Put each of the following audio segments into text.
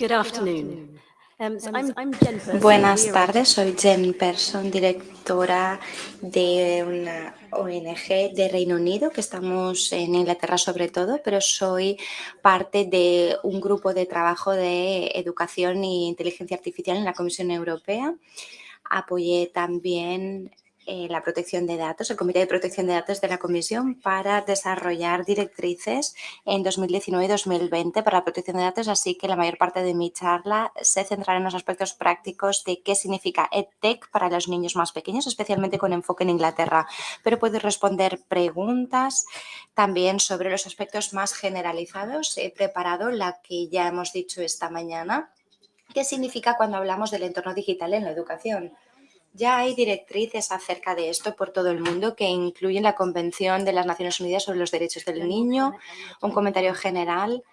Good afternoon. Um. Buenas tardes, soy Jen Person, directora de una ONG de Reino Unido, que estamos en Inglaterra sobre todo, pero soy parte de un grupo de trabajo de educación e inteligencia artificial en la Comisión Europea. Apoyé también eh, la protección de datos, el Comité de Protección de Datos de la Comisión para desarrollar directrices en 2019 y 2020 para la protección de datos, así que la mayor parte de mi charla se centrará en los aspectos prácticos de qué significa EdTech para los niños más pequeños, especialmente con enfoque en Inglaterra. Pero puedo responder preguntas también sobre los aspectos más generalizados. He preparado la que ya hemos dicho esta mañana. ¿Qué significa cuando hablamos del entorno digital en la educación? Ya hay directrices acerca de esto por todo el mundo que incluyen la Convención de las Naciones Unidas sobre los Derechos del Niño, un comentario general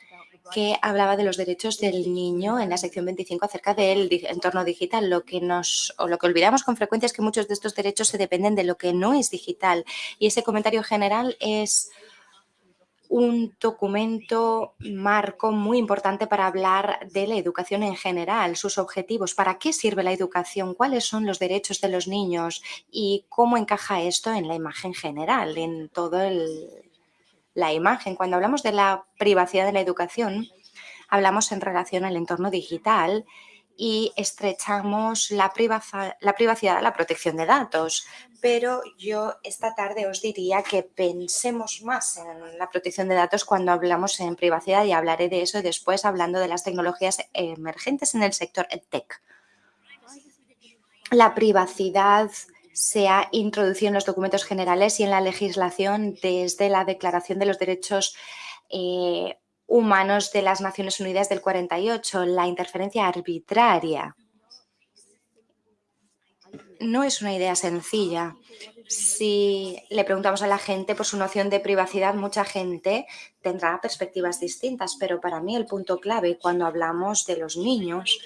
que hablaba de los derechos del niño en la sección 25 acerca del entorno digital. Lo que nos o lo que olvidamos con frecuencia es que muchos de estos derechos se dependen de lo que no es digital. Y ese comentario general es un documento marco muy importante para hablar de la educación en general, sus objetivos, para qué sirve la educación, cuáles son los derechos de los niños y cómo encaja esto en la imagen general, en todo el, la imagen. Cuando hablamos de la privacidad de la educación, hablamos en relación al entorno digital y estrechamos la, la privacidad la protección de datos. Pero yo esta tarde os diría que pensemos más en la protección de datos cuando hablamos en privacidad y hablaré de eso después hablando de las tecnologías emergentes en el sector EdTech. La privacidad se ha introducido en los documentos generales y en la legislación desde la Declaración de los Derechos eh, Humanos de las Naciones Unidas del 48, la interferencia arbitraria. No es una idea sencilla. Si le preguntamos a la gente por su noción de privacidad, mucha gente tendrá perspectivas distintas, pero para mí el punto clave cuando hablamos de los niños,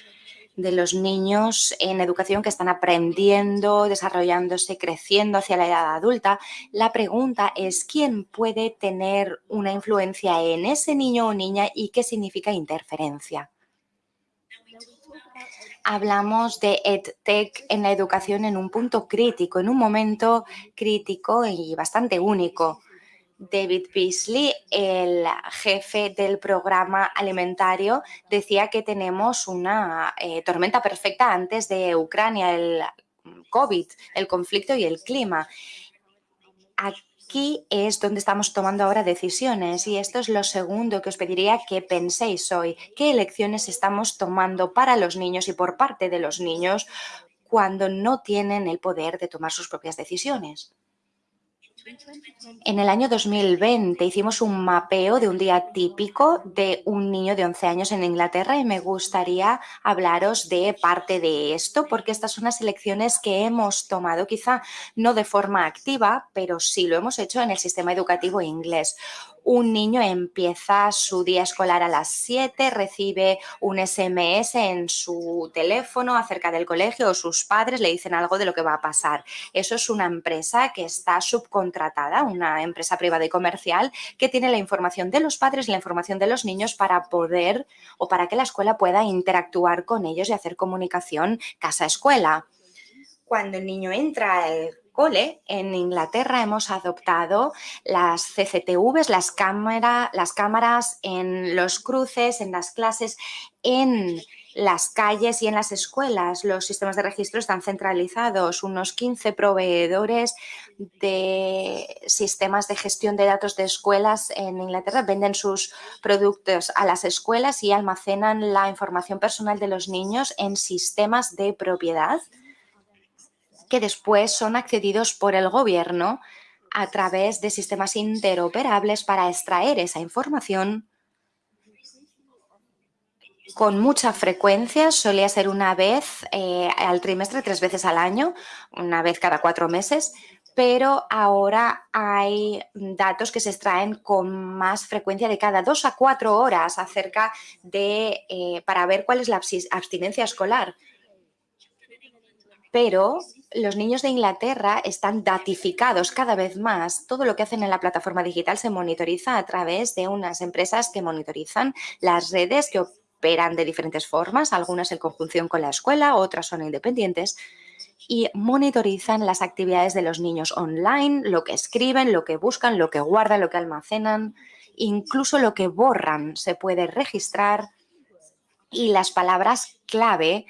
de los niños en educación que están aprendiendo, desarrollándose, creciendo hacia la edad adulta, la pregunta es quién puede tener una influencia en ese niño o niña y qué significa interferencia. Hablamos de EdTech en la educación en un punto crítico, en un momento crítico y bastante único. David Beasley, el jefe del programa alimentario, decía que tenemos una eh, tormenta perfecta antes de Ucrania, el COVID, el conflicto y el clima. Aquí es donde estamos tomando ahora decisiones y esto es lo segundo que os pediría que penséis hoy. ¿Qué elecciones estamos tomando para los niños y por parte de los niños cuando no tienen el poder de tomar sus propias decisiones? En el año 2020 hicimos un mapeo de un día típico de un niño de 11 años en Inglaterra y me gustaría hablaros de parte de esto porque estas son las elecciones que hemos tomado, quizá no de forma activa, pero sí lo hemos hecho en el sistema educativo inglés. Un niño empieza su día escolar a las 7, recibe un SMS en su teléfono acerca del colegio o sus padres le dicen algo de lo que va a pasar. Eso es una empresa que está subcontratada, una empresa privada y comercial que tiene la información de los padres y la información de los niños para poder o para que la escuela pueda interactuar con ellos y hacer comunicación casa-escuela. Cuando el niño entra al en Inglaterra hemos adoptado las CCTVs, las, cámara, las cámaras en los cruces, en las clases, en las calles y en las escuelas. Los sistemas de registro están centralizados. Unos 15 proveedores de sistemas de gestión de datos de escuelas en Inglaterra venden sus productos a las escuelas y almacenan la información personal de los niños en sistemas de propiedad que después son accedidos por el gobierno a través de sistemas interoperables para extraer esa información con mucha frecuencia, solía ser una vez eh, al trimestre, tres veces al año, una vez cada cuatro meses, pero ahora hay datos que se extraen con más frecuencia de cada dos a cuatro horas acerca de, eh, para ver cuál es la abs- abstinencia escolar. Pero los niños de Inglaterra están datificados cada vez más. Todo lo que hacen en la plataforma digital se monitoriza a través de unas empresas que monitorizan las redes que operan de diferentes formas, algunas en conjunción con la escuela, otras son independientes. Y monitorizan las actividades de los niños online, lo que escriben, lo que buscan, lo que guardan, lo que almacenan, incluso lo que borran se puede registrar. Y las palabras clave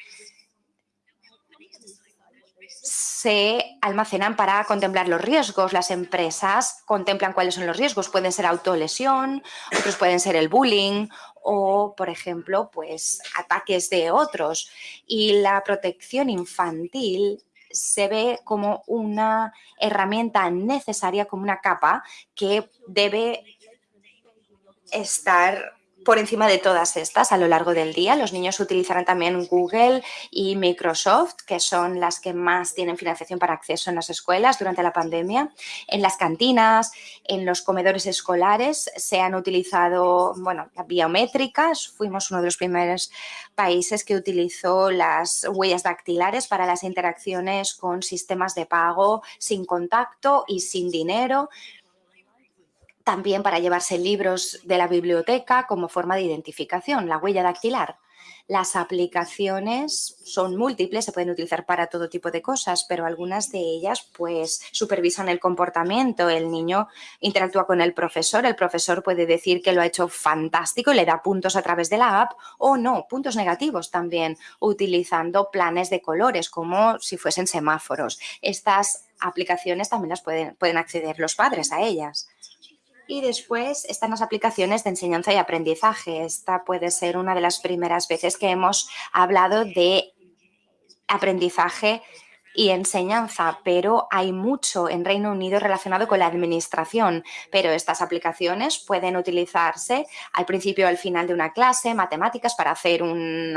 se almacenan para contemplar los riesgos. Las empresas contemplan cuáles son los riesgos. Pueden ser autolesión, otros pueden ser el bullying o, por ejemplo, pues ataques de otros. Y la protección infantil se ve como una herramienta necesaria, como una capa que debe estar por encima de todas estas a lo largo del día. Los niños utilizarán también Google y Microsoft, que son las que más tienen financiación para acceso en las escuelas durante la pandemia. En las cantinas, en los comedores escolares se han utilizado, bueno, biométricas. Fuimos uno de los primeros países que utilizó las huellas dactilares para las interacciones con sistemas de pago sin contacto y sin dinero también para llevarse libros de la biblioteca como forma de identificación, la huella dactilar. Las aplicaciones son múltiples, se pueden utilizar para todo tipo de cosas, pero algunas de ellas pues supervisan el comportamiento. El niño interactúa con el profesor, el profesor puede decir que lo ha hecho fantástico y le da puntos a través de la app o no, puntos negativos también, utilizando planes de colores como si fuesen semáforos. Estas aplicaciones también las pueden, pueden acceder los padres a ellas. Y después están las aplicaciones de enseñanza y aprendizaje. Esta puede ser una de las primeras veces que hemos hablado de aprendizaje y enseñanza, pero hay mucho en Reino Unido relacionado con la administración, pero estas aplicaciones pueden utilizarse al principio o al final de una clase, matemáticas para hacer un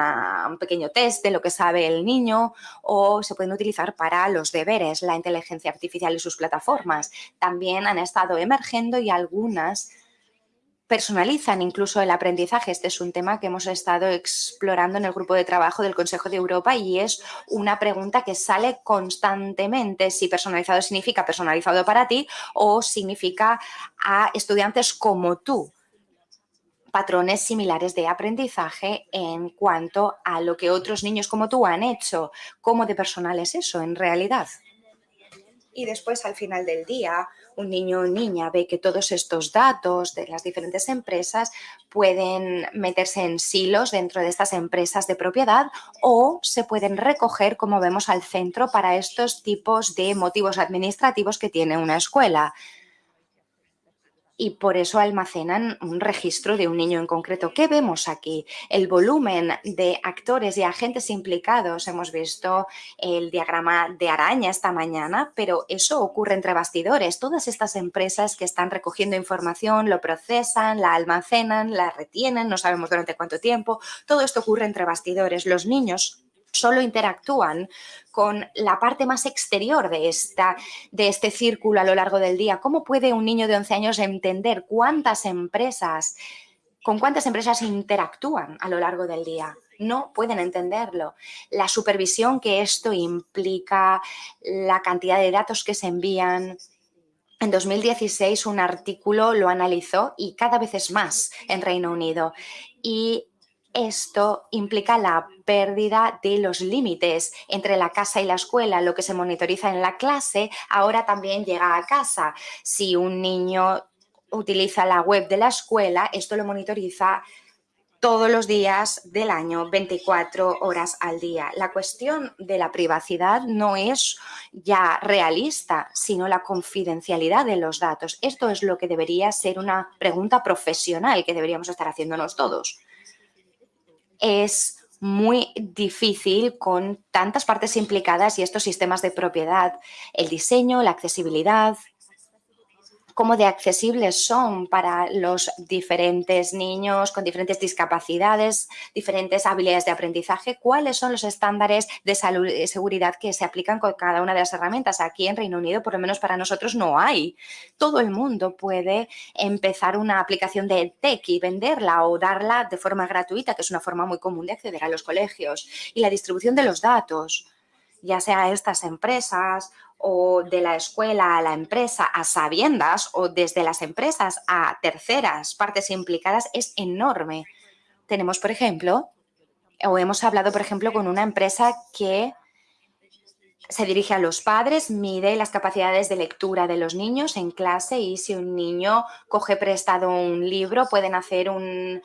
pequeño test de lo que sabe el niño o se pueden utilizar para los deberes, la inteligencia artificial y sus plataformas. También han estado emergiendo y algunas personalizan incluso el aprendizaje. Este es un tema que hemos estado explorando en el grupo de trabajo del Consejo de Europa y es una pregunta que sale constantemente si personalizado significa personalizado para ti o significa a estudiantes como tú patrones similares de aprendizaje en cuanto a lo que otros niños como tú han hecho. ¿Cómo de personal es eso en realidad? Y después, al final del día, un niño o niña ve que todos estos datos de las diferentes empresas pueden meterse en silos dentro de estas empresas de propiedad o se pueden recoger, como vemos, al centro para estos tipos de motivos administrativos que tiene una escuela y por eso almacenan un registro de un niño en concreto. ¿Qué vemos aquí? El volumen de actores y agentes implicados. Hemos visto el diagrama de araña esta mañana, pero eso ocurre entre bastidores. Todas estas empresas que están recogiendo información, lo procesan, la almacenan, la retienen, no sabemos durante cuánto tiempo. Todo esto ocurre entre bastidores. Los niños solo interactúan con la parte más exterior de, esta, de este círculo a lo largo del día. ¿Cómo puede un niño de 11 años entender cuántas empresas, con cuántas empresas interactúan a lo largo del día? No pueden entenderlo. La supervisión que esto implica, la cantidad de datos que se envían, en 2016 un artículo lo analizó y cada vez es más en Reino Unido. Y esto implica la pérdida de los límites entre la casa y la escuela. Lo que se monitoriza en la clase ahora también llega a casa. Si un niño utiliza la web de la escuela, esto lo monitoriza todos los días del año, 24 horas al día. La cuestión de la privacidad no es ya realista, sino la confidencialidad de los datos. Esto es lo que debería ser una pregunta profesional que deberíamos estar haciéndonos todos es muy difícil con tantas partes implicadas y estos sistemas de propiedad, el diseño, la accesibilidad, cómo de accesibles son para los diferentes niños con diferentes discapacidades, diferentes habilidades de aprendizaje, cuáles son los estándares de salud y seguridad que se aplican con cada una de las herramientas. Aquí en Reino Unido, por lo menos para nosotros, no hay. Todo el mundo puede empezar una aplicación de tech y venderla o darla de forma gratuita, que es una forma muy común de acceder a los colegios. Y la distribución de los datos, ya sea a estas empresas o de la escuela a la empresa a sabiendas o desde las empresas a terceras partes implicadas es enorme. tenemos, por ejemplo, o hemos hablado, por ejemplo, con una empresa que se dirige a los padres, mide las capacidades de lectura de los niños en clase y si un niño coge prestado un libro, pueden hacer un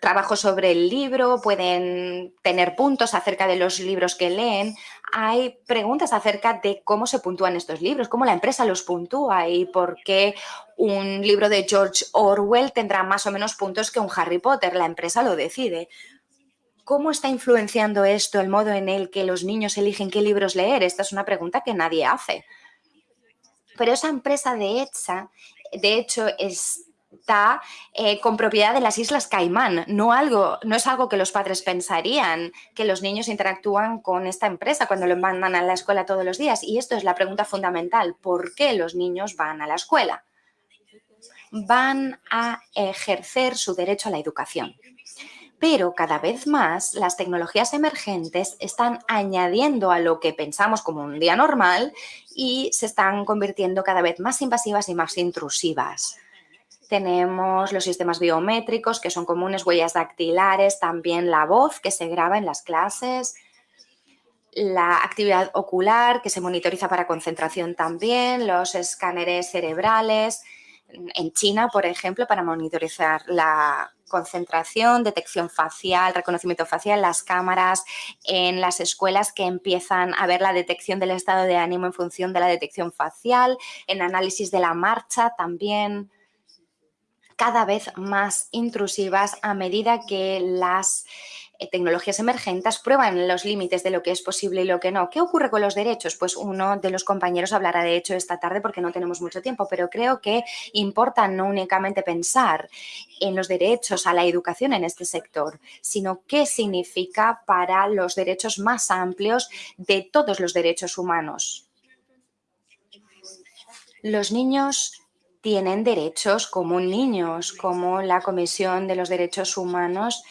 trabajo sobre el libro, pueden tener puntos acerca de los libros que leen. Hay preguntas acerca de cómo se puntúan estos libros, cómo la empresa los puntúa y por qué un libro de George Orwell tendrá más o menos puntos que un Harry Potter. La empresa lo decide. ¿Cómo está influenciando esto el modo en el que los niños eligen qué libros leer? Esta es una pregunta que nadie hace. Pero esa empresa de hecha, de hecho, está eh, con propiedad de las Islas Caimán. No, no es algo que los padres pensarían, que los niños interactúan con esta empresa cuando lo mandan a la escuela todos los días. Y esto es la pregunta fundamental. ¿Por qué los niños van a la escuela? Van a ejercer su derecho a la educación pero cada vez más las tecnologías emergentes están añadiendo a lo que pensamos como un día normal y se están convirtiendo cada vez más invasivas y más intrusivas. Tenemos los sistemas biométricos que son comunes, huellas dactilares, también la voz que se graba en las clases, la actividad ocular que se monitoriza para concentración también, los escáneres cerebrales, en China, por ejemplo, para monitorizar la concentración, detección facial, reconocimiento facial, las cámaras en las escuelas que empiezan a ver la detección del estado de ánimo en función de la detección facial, en análisis de la marcha también cada vez más intrusivas a medida que las eh, tecnologías emergentes prueban los límites de lo que es posible y lo que no. ¿Qué ocurre con los derechos? Pues uno de los compañeros hablará de hecho esta tarde porque no tenemos mucho tiempo, pero creo que importa no únicamente pensar en los derechos a la educación en este sector, sino qué significa para los derechos más amplios de todos los derechos humanos. Los niños tienen derechos como niños, como la Comisión de los Derechos Humanos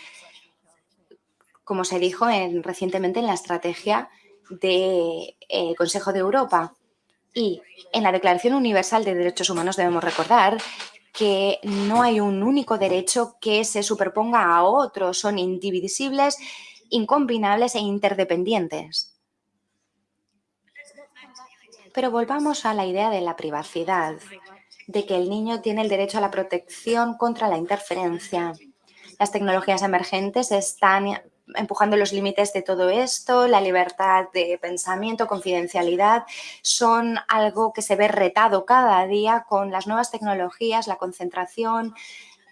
como se dijo en, recientemente en la estrategia del eh, Consejo de Europa. Y en la Declaración Universal de Derechos Humanos debemos recordar que no hay un único derecho que se superponga a otros, son indivisibles, incombinables e interdependientes. Pero volvamos a la idea de la privacidad, de que el niño tiene el derecho a la protección contra la interferencia. Las tecnologías emergentes están empujando los límites de todo esto, la libertad de pensamiento, confidencialidad, son algo que se ve retado cada día con las nuevas tecnologías, la concentración,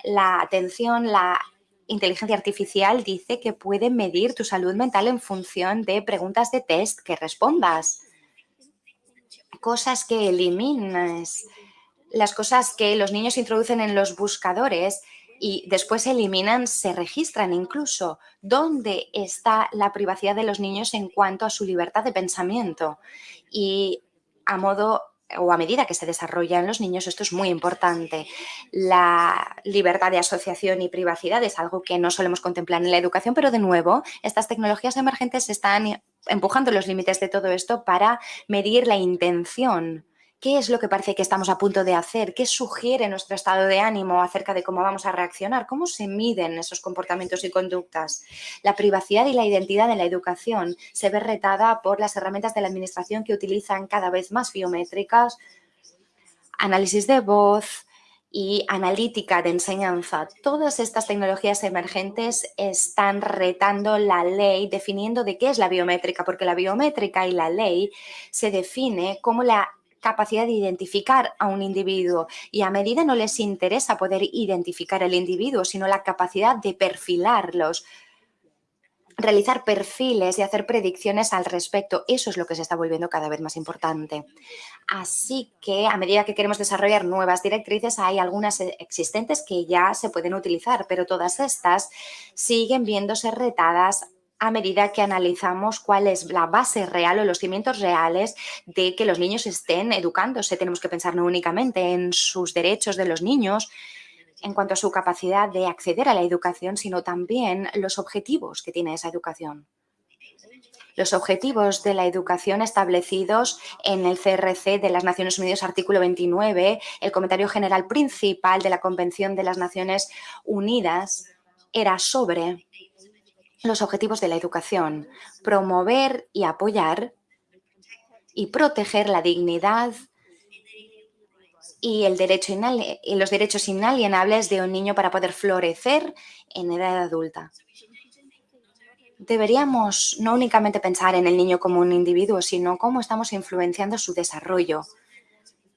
la atención, la inteligencia artificial dice que puede medir tu salud mental en función de preguntas de test que respondas. Cosas que eliminas, las cosas que los niños introducen en los buscadores y después se eliminan, se registran incluso. ¿Dónde está la privacidad de los niños en cuanto a su libertad de pensamiento? Y a modo o a medida que se desarrollan los niños, esto es muy importante. La libertad de asociación y privacidad es algo que no solemos contemplar en la educación, pero de nuevo, estas tecnologías emergentes están empujando los límites de todo esto para medir la intención ¿Qué es lo que parece que estamos a punto de hacer? ¿Qué sugiere nuestro estado de ánimo acerca de cómo vamos a reaccionar? ¿Cómo se miden esos comportamientos y conductas? La privacidad y la identidad de la educación se ve retada por las herramientas de la administración que utilizan cada vez más biométricas, análisis de voz, y analítica de enseñanza. Todas estas tecnologías emergentes están retando la ley, definiendo de qué es la biométrica, porque la biométrica y la ley se define como la capacidad de identificar a un individuo y a medida no les interesa poder identificar al individuo, sino la capacidad de perfilarlos, realizar perfiles y hacer predicciones al respecto. Eso es lo que se está volviendo cada vez más importante. Así que a medida que queremos desarrollar nuevas directrices, hay algunas existentes que ya se pueden utilizar, pero todas estas siguen viéndose retadas a medida que analizamos cuál es la base real o los cimientos reales de que los niños estén educándose. Tenemos que pensar no únicamente en sus derechos de los niños, en cuanto a su capacidad de acceder a la educación, sino también los objetivos que tiene esa educación. Los objetivos de la educación establecidos en el CRC de las Naciones Unidas, artículo 29, el comentario general principal de la Convención de las Naciones Unidas, era sobre los objetivos de la educación, promover y apoyar y proteger la dignidad y, el derecho y los derechos inalienables de un niño para poder florecer en edad adulta. Deberíamos no únicamente pensar en el niño como un individuo, sino cómo estamos influenciando su desarrollo.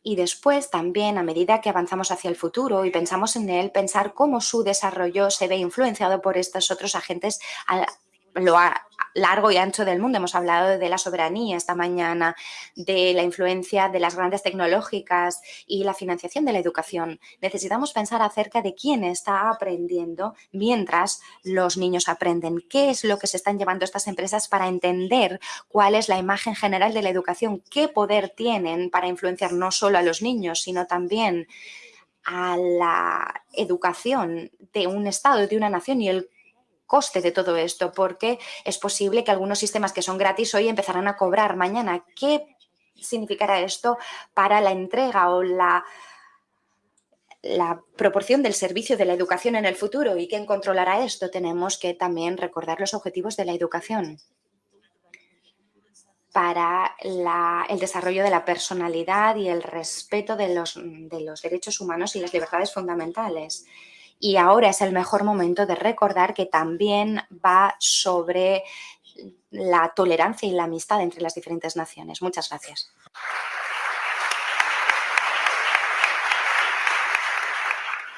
Y después también, a medida que avanzamos hacia el futuro y pensamos en él, pensar cómo su desarrollo se ve influenciado por estos otros agentes lo largo y ancho del mundo. Hemos hablado de la soberanía esta mañana, de la influencia de las grandes tecnológicas y la financiación de la educación. Necesitamos pensar acerca de quién está aprendiendo mientras los niños aprenden. ¿Qué es lo que se están llevando estas empresas para entender cuál es la imagen general de la educación? ¿Qué poder tienen para influenciar no solo a los niños, sino también a la educación de un Estado, de una nación y el coste de todo esto, porque es posible que algunos sistemas que son gratis hoy empezarán a cobrar mañana. ¿Qué significará esto para la entrega o la, la proporción del servicio de la educación en el futuro? ¿Y quién controlará esto? Tenemos que también recordar los objetivos de la educación para el desarrollo de la personalidad y el respeto de los, de los derechos humanos y las libertades fundamentales y ahora es el mejor momento de recordar que también va sobre la tolerancia y la amistad entre las diferentes naciones. Muchas gracias.